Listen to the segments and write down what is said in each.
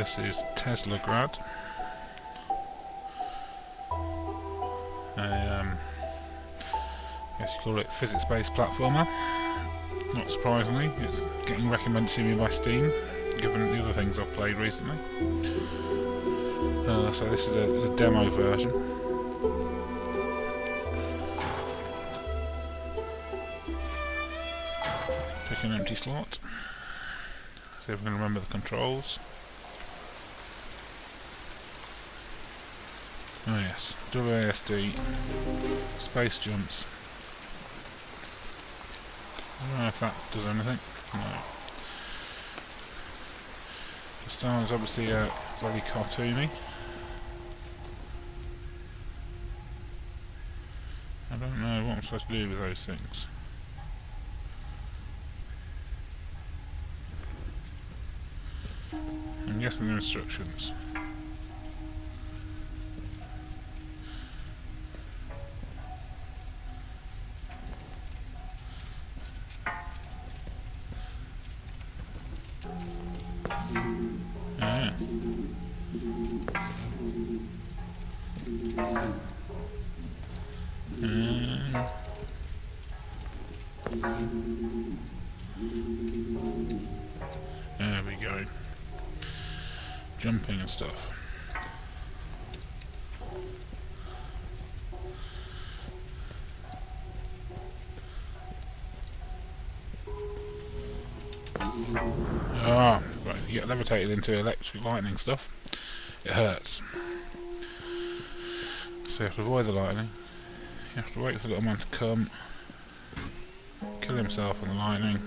This is Teslagrad. A, um, I guess you call it physics-based platformer. Not surprisingly, it's getting recommended to me by Steam, given the other things I've played recently. Uh, so this is a, a demo version. Pick an empty slot. See if we can remember the controls. Oh yes, WASD, space jumps. I don't know if that does anything. No. The style is obviously uh, very cartoony. I don't know what I'm supposed to do with those things. I'm guessing they're instructions. Ah. Um, there we go. Jumping and stuff. Ah, right, you get levitated into electric lightning stuff. It hurts. So you have to avoid the lightning. You have to wait for the little man to come, kill himself on the lightning.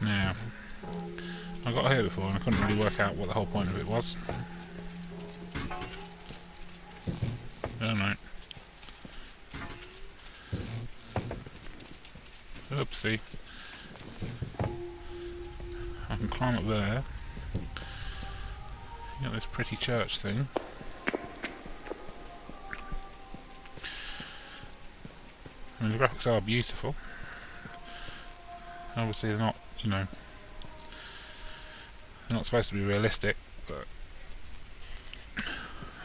Now, I got here before and I couldn't really work out what the whole point of it was. I don't know. Oopsie. I can climb up there. You got this pretty church thing. I mean, the graphics are beautiful. Obviously, they're not, you know, they're not supposed to be realistic, but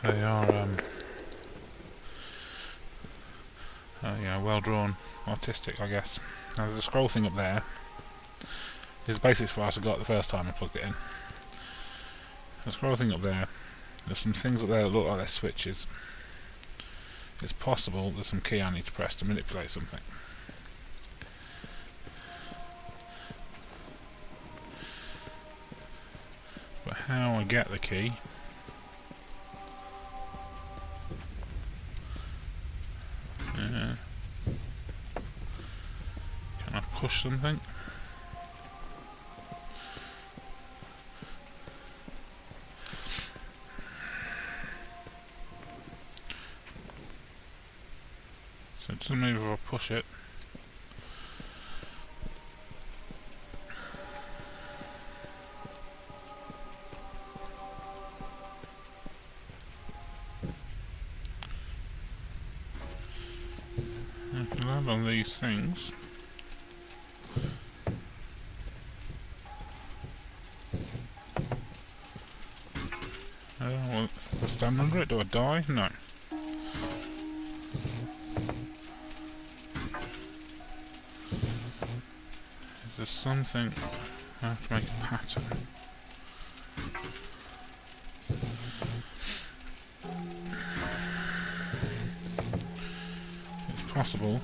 they are, um, uh, you know, well drawn, artistic, I guess. Now, there's a scroll thing up there. This is basically what I got the first time I plugged it in. The scroll thing up there. There's some things up there that look like they're switches. It's possible there's some key I need to press to manipulate something. But how I get the key push something? So it doesn't move if I push it. I can land on these things. I stand under it, do I die? No. There's something I have to make a pattern. It's possible.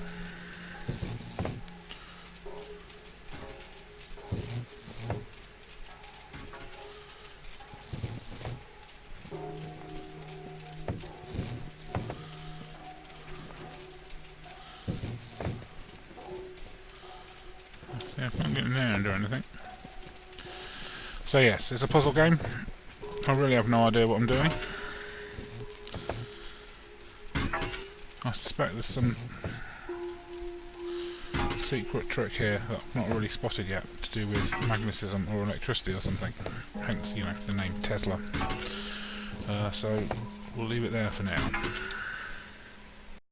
See, I can't get in there and do anything. So yes, it's a puzzle game. I really have no idea what I'm doing. I suspect there's some secret trick here that I've not really spotted yet to do with magnetism or electricity or something. Hence, you know, the name Tesla. Uh, so we'll leave it there for now.